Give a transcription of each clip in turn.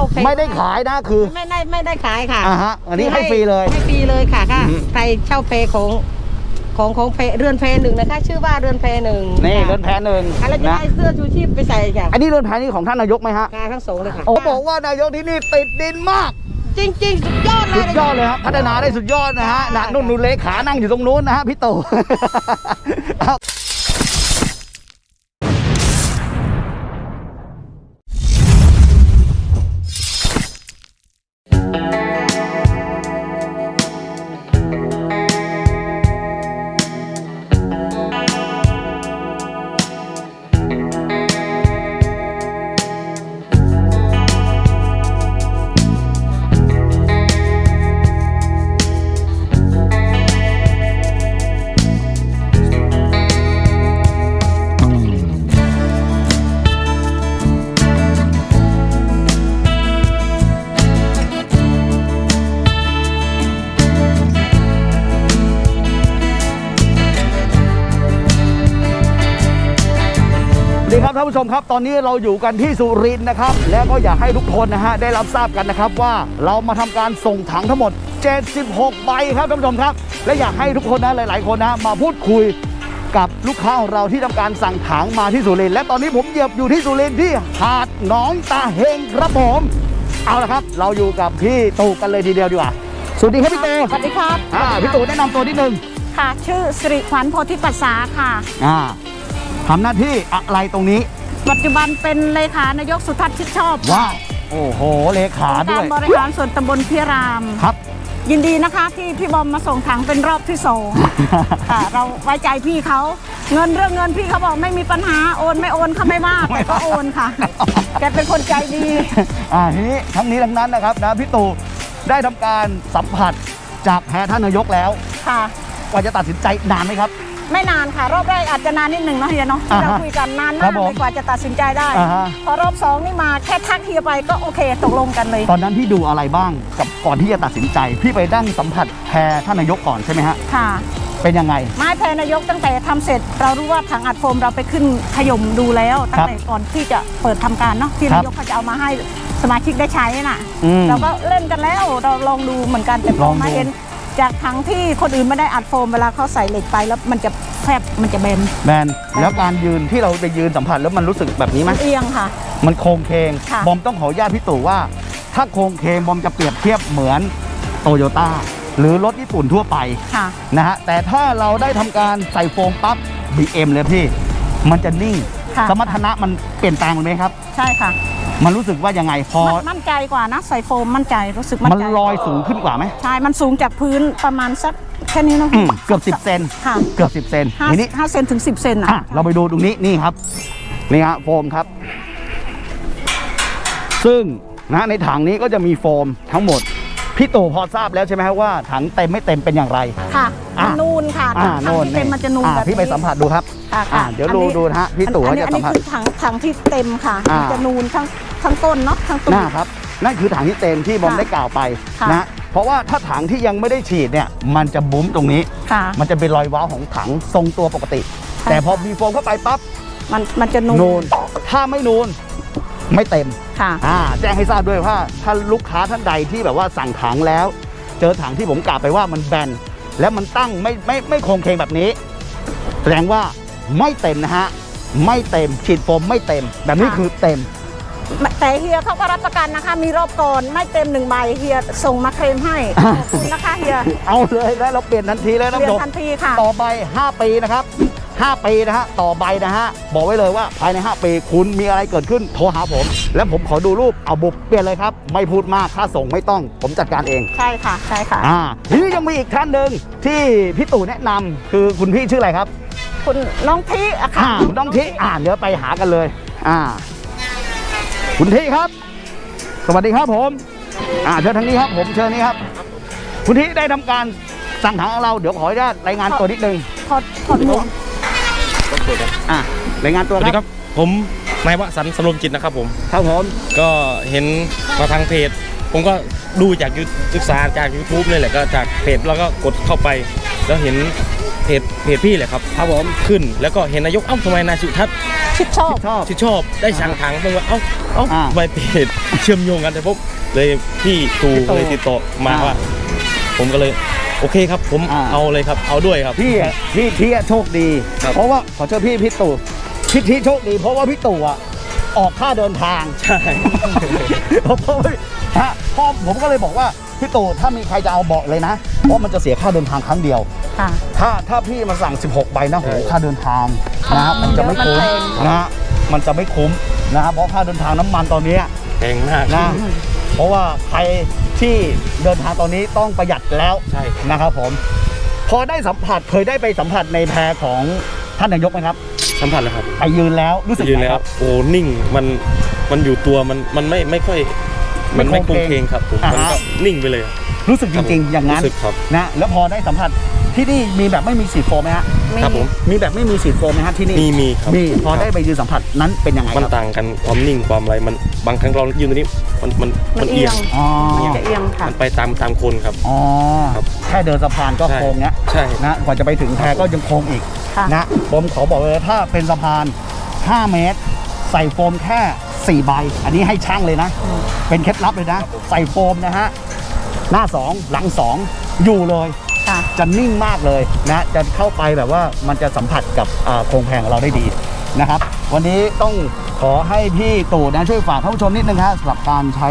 าเพไม่ได้ขายนะคือ ไม่ได้ไม่ได้ขายค่ะอ่าฮะอันนี้ให้ฟรีเลยให้ฟรีเลยค่ะค่ะอือฮึใครเช่าเพของของของเพเรือนเพหนึ่งนะคะ ชื่อว่าเรือนเพหนึ่งนี่ค่ะเรือนแพหนึ่งอะไรจะนะได้เสื้อชูชีพไปใส่ค่ะอันนี้เรือนแพนี่ของท่านนายกไหมฮะงานทั้งสองเลยค่ะโอ้บอกว่านายกที่นี่ติดดินมาก จริง ๆ สุดยอดเลสุยดยอดเลยครับพัฒนาได้สุดยอดนะฮะใช่นะนุ่นนุ่นเลขานั่งอยู่ตรงนู้นนะฮะพี่ตู่ ผู้ชมครับ ตอนนี้เราอยู่กันที่สุรินทร์นะครับ แล้วก็อยากให้ทุกคนนะฮะได้รับทราบกันนะครับว่าเรามาทำการส่งถังทั้งหมด 76 ใบครับท่านผู้ชมครับ และอยากให้ทุกคนนะหลาย ๆ คนนะมาพูดคุยกับลูกค้าของเราที่ทำการสั่งถังมาที่สุรินทร์และตอนนี้ผมเหยียบอยู่ที่สุรินทร์ที่หาดหนองตาเฮงครับผมเอาละครับ เราอยู่กับพี่ตู่กันเลยทีเดียวดีกว่าสวัสดีครับพี่ตู่สวัสดีครับอ่าพี่ตู่แนะนำตัวนิดนึงค่ะ ชื่อสิริขวัญโพธิปัสสาค่ะอ่าทำหน้าที่อะไรตรงนี้ ปัจจุบันเป็นเลขานายกสุทัศน์ชิดชอบว้าวโอ้โหเลขาองค์ด้กาวยรบริหารส่วนตำบลพิราม ครับ ยินดีนะคะที่พี่บอมมาส่งถังเป็นรอบที่สอง ค่ะเราไว้ใจพี่เขาเงินเรื่องเงินพี่เขาบอกไม่มีปัญหาโอนไม่โอนเขาไม่ว่าแต่ก็โอนค่ะ แกเป็นคนใจดี อ่าทีนี้ทั้งนี้ทั้งนั้นนะครับนะพี่ตู่ได้ทำการสัมผัสจากแพทย์ท่านนายกแล้วค่ะ กว่าจะตัดสินใจนานไหมครับ ไม่นานค่ะ รอบแรกอาจจะนานนิดหนึ่งเนาะเฮียเนาะที่เราอ่าฮะคุยกันนานครัมากบผมเลยกว่าจะตัดสินใจได้อ่าฮะพอรอบสองนี่มาแค่ทักเฮียไปก็โอเคตกลงกันเลย ตอนนั้นพี่ดูอะไรบ้างกับก่อนที่จะตัดสินใจ พี่ไปดั้งสัมผัสแพรท่านนายกก่อนใช่ไหมฮะค่ะเป็นยังไง ไม้แพรนายกตั้งแต่ทำเสร็จ เรารู้ว่าถังอัดโฟมเราไปขึ้นขยมดูแล้ว ตั้งแต่ก่อนที่จะเปิดทำการเนาะที่ครับนายกเขาจะเอามาให้สมาชิกได้ใช้น่ะอืมเราก็เล่นกันแล้วเราลองดูเหมือนกันแต่พลอองดูมาเห็น จากถังที่คนอื่นไม่ได้อัดโฟมเวลาเขาใส่เหล็กไปแล้วมันจะแฟบมันจะเบนแมนแล้วการยืนที่เราไปยืนสัมผัสแล้วมันรู้สึกแบบนี้ไหมเอียงค่ะ มันโครงเคงค่ะ บอมต้องขออนุญาตพี่ตู่ว่า ถ้าโครงเคงบอมจะเปรียบเทียบเหมือนโตโยต้าหรือรถญี่ปุ่นทั่วไป ค่ะ นะฮะแต่ถ้าเราได้ทำการใส่โฟมปั๊บ BM เลยพี่ มันจะนิ่ง ค่ะ สมรรถนะมันเปลี่ยนแปลงไปไหมครับ ใช่ค่ะมันรู้สึกว่ายังไงพอ มั่นมั่นใจกว่านะใส่โฟมมั่นใจรู้สึกมั่นมันใจลอยสูงขึ้นกว่าไหมใช่มันสูงจากพื้นประมาณสักแค่นี้เนาะอืมเกือบ10เซนค่ะเกือบ10เซนห้าทีนี้ห้าเซนถึงสิบเซนอะอะเราไปดูตรงนี้นี่ครับนี่ฮะโฟมครับ ซึ่งนะในถังนี้ก็จะมีโฟมทั้งหมดพี่ตู่พอทราบแล้วใช่ไหมครับว่าถังเต็มไม่เต็มเป็นอย่างไร ค่ะอะ มันนูนค่ะอ่าถังโน่นที่เต็มมันจะนูนอ่าแบบพี่ไปสัมผัสดูครับ ค่ะอ่าค่ะเดี๋ยวอันดูนี้ดูนะฮะพี่ตู่อัเขานนี้จะอันสัมนี้ผัส คือถังถังที่เต็มค่ะอ่ามั นจะนูนทั้งทั้งต้นเนาะทั้งตูหดน้าครับนั่นคือถังที่เต็มที่บอมค่ะได้กล่าวไปค่ะ นะเพราะว่าถ้าถังที่ยังไม่ได้ฉีดเนี่ยมันจะบุ้มตรงนี้ ค่ะ มันจะเป็นรอยว้าวของถังทรงตัวปกติ ใช่แต่พอมีโฟมเข้าไปปั๊บมันมันจะนูนนูนถ้าไม่นูนไม่เต็ม ค่ะ อ่าแจ้งให้ทราบด้วยว่าถ้าลูกค้าท่านใดที่แบบว่าสั่งถังแล้ว เจอถังที่ผมกล่าวไปว่ามันแบนแล้วมันตั้งไม่ไม่ไม่โครงเคงแบบนี้ แสดงว่า ไม่เต็มนะฮะ ไม่เต็มฉีดโฟมไม่เต็ม แบบนี้ค่ะคือเต็ม แต่เฮียเขาก็รับประกันนะคะ มีรอบก่อนไม่เต็มหนึ่งใบเฮียส่งมาเคลมให้อ่าขอบคุณนะคะเฮียเอาเลยแล้วเราเปลี่ยนทันทีเลยนะเรียผู้ชนมทันทีค่ะต่อใบ 5 ปีนะครับ 5 ปีนะฮะต่อใบนะฮะบอกไว้เลยว่าภายใน 5 ปีคุณมีอะไรเกิดขึ้นโทรหาผม แล้วผมขอดูรูปเอาบุกเปลี่ยนเลยครับ ไม่พูดมากค่าส่งไม่ต้อง ผมจัดการเองใช่ค่ะใช่ค่ะอ่าทีนี้ยังมีอีกท่านหนึ่งที่พี่ตู่แนะนำคือคุณพี่ชื่ออะไรครับ คุณน้องทีอะค่ะอ่าคุณน้องทิอ่าเดี๋ยวไปหากันเลย อ่า คุณทิครับ สวัสดีครับผม อ่าเชิญทางนี้ครับ ผมเชิญนี้ครับ คุณทิได้ทำการสั่งถังของเราเดี๋ยวขออนุญาตรายงานตัวนิดนึงถอดถอดหมวกอะรายงานตัวสวัสดีคครับรับ ผมนายวสันต์สำรวมจิตนะครับผม ครับผม ก็เห็นมาทางเพจ ผมก็ดูจากยูศึกษาจาก YouTube เลยแหละก็จากเพจแล้วก็กดเข้าไป แล้วเห็น เพจเพจพี่แหละครับครับผมขึ้นแล้วก็เห็นนายกเอ้าทำไมนายสุทัศน์ชิดชอบชอบที่ชอบได้สั่งถังผมว่าเอ้าเอ้าอ่าทำไมเพจเชื่อมโยงกันแต่ผมเลยพี่ตูพี่ตู่เลยติดต่อมาอ่าว่า ผมก็เลยโอเคครับ ผมอ่า เอาเลยครับเอาด้วยครับ พี่อะพี่พี่อะโชคดี ครับ เพราะว่าขอเชิญพี่พี่ตู่พี่ที่โชคดี เพราะว่าพี่ตู่อะออกค่าเดินทาง ใช่ เพราะว่าฮะพ่อผมก็เลยบอกว่า พี่ตู่ถ้ามีใครจะเอาเบาะเลยนะเพราะมันจะเสียค่าเดินทางครั้งเดียวค่ะ ถ้าถ้าพี่มาสั่ง 16 ใบนะโหใช่ค่าเดินทางนะฮะมันจะไม่คุ้มเดี๋ยวมันแพงนะฮะมันจะไม่คุ้มนะฮะเพราะค่าเดินทางน้ำมันตอนเนี้ย แพงมากนะเพราะว่าใครที่เดินทางตอนนี้ต้องประหยัดแล้วใช่ครับนะครับผม พอได้สัมผัสเคยได้ไปสัมผัสในแพรของท่านนายกไหมครับสัมผัสแล้วครับไปยืนแล้วรู้สึกยืนไงแล้ควรับ โอ้นิ่งมันมันอยู่ตัวมันมันไม่ไม่ค่อย มันไม่ไม่โคโครงงเพเพลลงงครับผมอ่ามันฮะก็นิ่งไปเลยรู้สึกจริง ๆ อย่างนั้นรู้สึกครับนะแล้วพอได้สัมผัสที่นี่มีแบบไม่มีสีดโฟมไหมฮะครับผมมีแบบไม่มีสีดโฟมไหมฮะที่นี่มีมีครับมีพอได้ครับไปยืนสัมผัสนั้นเป็นยังไงมันครับต่างกันความนิ่งความอะไรมันบางครั้งเรายืนตรงนี้มันมันมันเอียงอ๋อมันจะเอียงค่ะมันไปตามตามคนครับอ๋อครับแค่เดินสะพานก็ใช่โค้งเนี้ยใช่นะกว่าจะไปถึงแพก็ยังโค้งอีกค่ะนะผมขอบอกเลยว่าถ้าเป็นสะพาน 5 เมตร ใส่โฟมแค่ 4 ใบ อันนี้ให้ช่างเลยนะ เป็นเคล็ดลับเลยนะ ใส่โฟมนะฮะ หน้า 2 หลัง 2 อยู่เลยค่ะจะนิ่งมากเลยนะ จะเข้าไปแบบว่ามันจะสัมผัสกับอ่าโครงแพงของเราได้ดีนะครับ วันนี้ต้องขอให้พี่ตู่นะช่วยฝากท่านผู้ชมนิดนึงครับสำหรับการใช้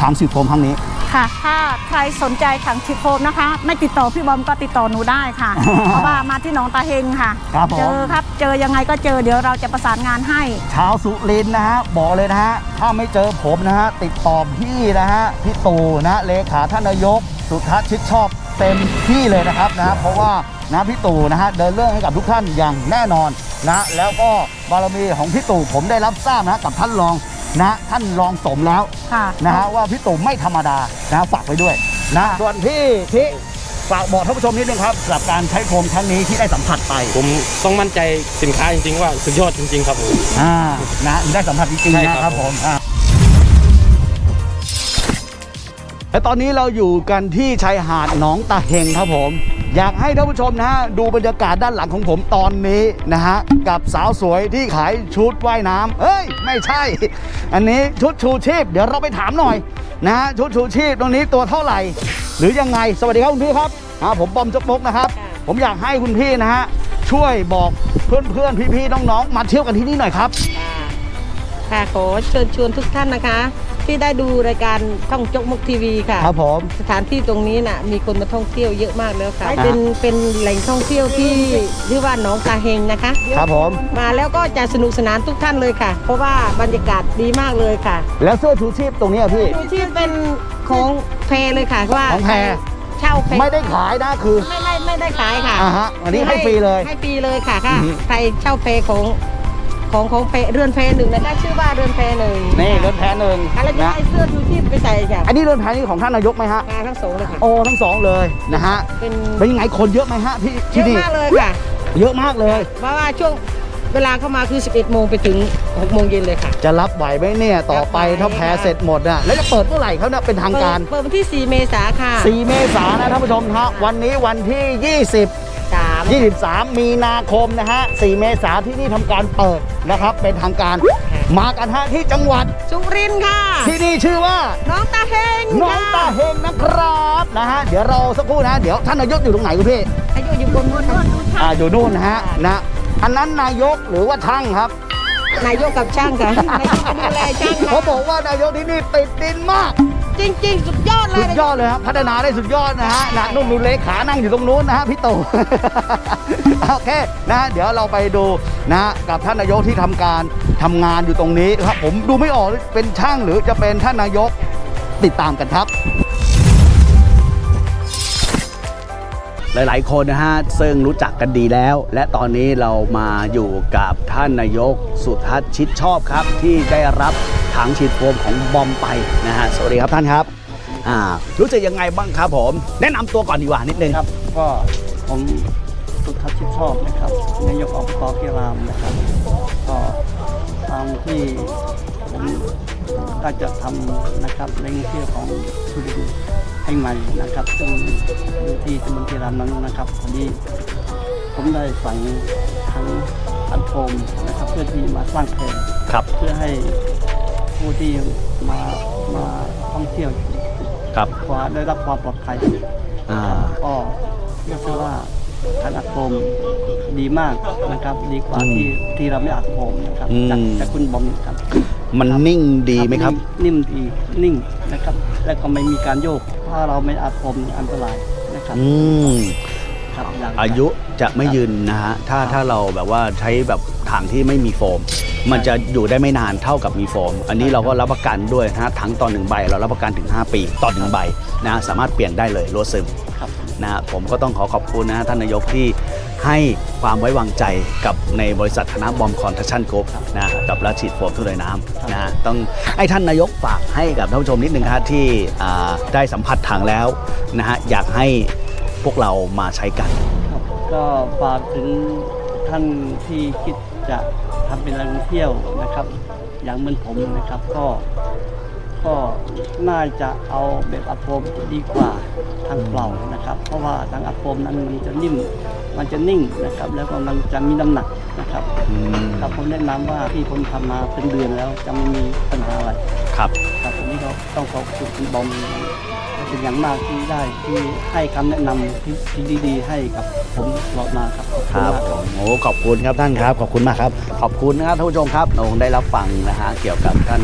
ถังสีโฟมครั้งนี้ ค่ะ ถ้าใครสนใจถังชิดโฟมนะคะ ไม่ติดต่อพี่บอมก็ติดต่อหนูได้ค่ะ เพราะว่ามาที่หนองตาเฮงค่ะ ครับผม เจอครับ เจอยังไงก็เจอเดี๋ยวเราจะประสานงานให้ ชาวสุรินทร์นะฮะบอกเลยนะฮะถ้าไม่เจอผมนะฮะติดต่อพี่นะฮะพี่ตู่นะเลขาท่านนายก สุทัศน์ชิดชอบเต็มที่เลยนะครับนะเพราะว่านะพี่ตู่นะฮะเดินเรื่องให้กับทุกท่านอย่างแน่นอนนะแล้วก็บารมีของพี่ตู่ผมได้รับทราบนะกับท่านรอง นะท่านรองสมแล้วค่ะ นะฮะว่าพี่ตู่ไม่ธรรมดานะฝากไว้ด้วยนะส่วนพี่ที่ฝากบอกท่านผู้ชมนิดนึงครับสำหรับการใช้โฟมครั้งนี้ที่ได้สัมผัสไปผมต้องมั่นใจสินค้าจริงๆ ว่าสุดยอดจริงๆ ครับผม อ่านะได้สัมผัสจริงใช่ๆครับ นะครับผมอ่า และตอนนี้เราอยู่กันที่ชายหาดหนองตาเฮงครับผม อยากให้ท่านผู้ชมนะฮะดูบรรยากาศด้านหลังของผมตอนนี้นะฮะกับสาวสวยที่ขายชุดว่ายน้ำเอ้ย ไม่ใช่ อันนี้ชุดชูชีพ เดี๋ยวเราไปถามหน่อยนะฮะชุดชูชีพตรงนี้ตัวเท่าไหร่ หรือยังไงสวัสดีครับคุณพี่ครับอ่าผมบอมจกมกนะครับ ผมอยากให้คุณพี่นะฮะช่วยบอกเพื่อนๆพี่ๆน้องๆมาเที่ยวกันที่นี่หน่อยครับ ค่ะขอเชิญชวนทุกท่านนะคะ ที่ได้ดูรายการท่องจกมกทีวีค่ะครับผม สถานที่ตรงนี้น่ะมีคนมาท่องเที่ยวเยอะมากแล้วค่ะอ่าเป็นเป็นแหล่งท่องเที่ยวที่ชื่อว่าหนองตาเฮงนะคะ ครับผม มาแล้วก็จะสนุกสนานทุกท่านเลยค่ะ เพราะว่าบรรยากาศดีมากเลยค่ะ แล้วเสื้อชูชีพตรงนี้อะพี่ดูที่เป็นของแพรเลยค่ะว่าของแพรเช่าแพรไม่ได้ขายนะคือไม่ไม่ไม่ได้ขายค่ะอ่าฮะอันนี้ให้ฟรีเลยให้ฟรีเลยค่ะค่ะอือฮึใครเช่าแพรของ ของของแพรเรือนแพรหนึ่งนะคะชื่อว่าเรือนแพรหนึ่งนี่เรือนแพหนึ่งค่ะแล้วจะนะให้เสื้อชูชีพไปใส่ค่ะอันนี้เรือนแพนี่ของท่านนายกไหมฮะมาทั้งสองเลยค่ะ โอ้ทั้งสองเลยนะฮะเป็นเป็นยังไงคนเยอะไหมฮะที่เยที่อะนี่มากเลยค่ะ เยอะมากเลย เพราะว่าช่วงเวลาเข้ามาคือ 11 โมงไปถึง 6 โมงเย็นเลยค่ะ จะรับไหวไหมเนี่ยต่อไปรับไหวถ้าแพค่ะเสร็จหมดอะแล้วจะเปิดเมื่อไหร่เขาเนี่ยเป็นทางการ เปิดเปิดวันที่ 4 เมษาค่ะ 4 เมษายนนะท่านผู้ชมฮะวันนี้วันที่ 20 3 23 มีนาคมนะฮะ 4 เมษาที่นี่ทำการเปิดนะครับ เป็นทางการมากันฮะที่จังหวัด สุรินทร์ค่ะ ที่นี่ชื่อว่า น้องตาเฮงน้องตาเฮงนะครับนะฮะเดี๋ยวเราสักครู่นะ เดี๋ยวท่านนายกอยู่ตรงไหนคุณพี่อายุอยู่บนนู้นค่ะอ่าอยู่นู่นนะฮะนะอันนั้นนายกหรือว่าช่างครับ นายกกับช่างค่ะนายกดูแลช่างเขาค่ะบอกว่านายกที่นี่ติดดินมาก จริงๆ สุดยอดเลสุยดยอดเลยครับพัฒนาได้สุดยอดนะฮะนะนุ่นนูนเลขานั่งอยู่ตรงนู้นนะฮะพี่ตู่ โอเคนะฮะเดี๋ยวเราไปดูนะฮะกับท่านนายกที่ทำการทำงานอยู่ตรงนี้ครับผมดูไม่ออกเป็นช่างหรือจะเป็นท่านนายกติดตามกันครับหลาย ๆ คนนะฮะซึ่งรู้จักกันดีแล้ว และตอนนี้เรามาอยู่กับท่านนายกสุทัศน์ชิดชอบครับ ที่ได้รับ ถังฉีดโฟมของบอมไปนะฮะสวัสดีครับท่านครับอ่ารู้สึกยังไงบ้างครับผม แนะนำตัวก่อนดีกว่านิดนึงครับก็ผมสุทัศน์ชิดชอบนะครับนายกอบตกิรามนะครับ ก็ตามที่ผมได้จะทำนะครับในเที่ยวของสุรินทร์ให้ใหม่นะครับซึ่งอยู่ที่ตำบลกิรามนั้นนะครับพอดีผมได้สั่งทั้งอันโฟมนะครับเพื่อที่มาสร้างแพรครับ เพื่อให้ ผู้ที่มามาท่องเที่ยวครับขวาได้รับความปลอดภัยอ่าก็เรียกได้ว่าการอัดโฟมดีมากนะครับ ดีกว่าอืมที่ที่เราไม่อัดโฟมนะครับอืมจากจากคุณบอมครับ มันนิ่งดีไหมครับ นิ่มดีนิ่งนะครับ และก็ไม่มีการโยก ถ้าเราไม่อัดโฟมนี่อันตรายนะครับอืมครับง อายุจะไม่ยืนนะฮะถ้าถ้าเราแบบว่าใช้แบบถังที่ไม่มีโฟม มันจะอยู่ได้ไม่นานเท่ากับมีโฟม อันนี้เราก็รับประกันด้วยนะฮะถังต่อหนึ่งใบ เรารับประกันถึง 5 ปีต่อหนึ่งใบนะสามารถเปลี่ยนได้เลยรั่วซึมครับนะฮะผมก็ต้องขอขอบคุณนะฮะท่านนายกที่ให้ความไว้วางใจกับในบริษัทคณะบอมคอนสตรัคชั่นกรุ๊ปนะฮะกับการฉีดโฟมทุ่นลอยน้ำนะฮะต้องให้ท่านนายกฝากให้กับท่านผู้ชมนิดนึงครับที่อ่าได้สัมผัสถังแล้วนะฮะอยากให้ พวกเรามาใช้กันครับก็ฝากถึงท่านที่คิดจะทำเป็นแหล่งท่องเที่ยวนะครับ อย่างเหมือนผมนะครับก็ก็น่าจะเอาแบบอัดโฟมดีกว่าทางเปล่านะครับ เพราะว่าทางอัดโฟมนั้นมันจะนิ่มมันจะนิ่งนะครับ แล้วก็มันจะมีน้ำหนักนะครับ ครับผมแนะนำว่าที่ผมทำมาเป็นเดือนแล้วจะไม่มีปัญหาอะไร ครับครับผมนี่ก็ ต้องขอบคุณคุณบอมเป็นอย่างมากที่ได้ที่ให้คำแนะนำที่ที่ดีๆ ให้กับผมตลอดมาครับขอบคคุณรับมาก ผมโอ้ขอบคุณครับท่านครับ ขอบคุณมากครับ ขอบคุณนะครับท่านผู้ชมครับเราคงได้รับฟังนะฮะเกี่ยวกับท่าน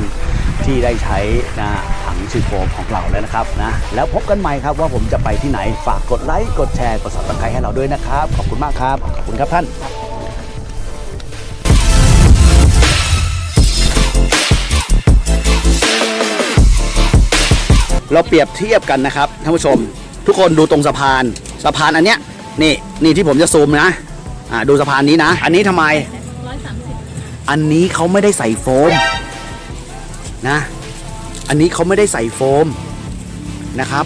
ที่ได้ใช้นะถังซิโฟมของเราแล้วนะครับนะแล้วพบกันใหม่ครับว่าผมจะไปที่ไหนฝากกดไลค์กดแชร์กด subscribe ให้เราด้วยนะครับ ขอบคุณมากครับ ขอบคุณครับท่าน เราเปรียบเทียบกันนะครับท่านผู้ชม ทุกคนดูตรงสะพานสะพานอันเนี้ยนี่นี่ที่ผมจะซูมนะอ่าดูสะพานนี้นะ อันนี้ทำไม อันนี้เขาไม่ได้ใส่โฟมนะ อันนี้เขาไม่ได้ใส่โฟมนะครับ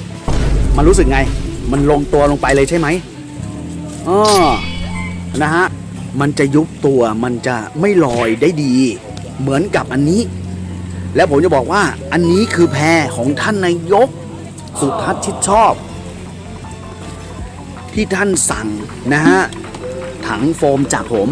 มันรู้สึกไง มันลงตัวลงไปเลยใช่ไหมอ๋อนะฮะ มันจะยุบตัวมันจะไม่ลอยได้ดี เหมือนกับอันนี้ แล้วผมจะบอกว่าอันนี้คือแพรของท่านนายก สุทัศน์ชิดชอบ ที่ท่านสั่งนะฮะถังโฟมจากผม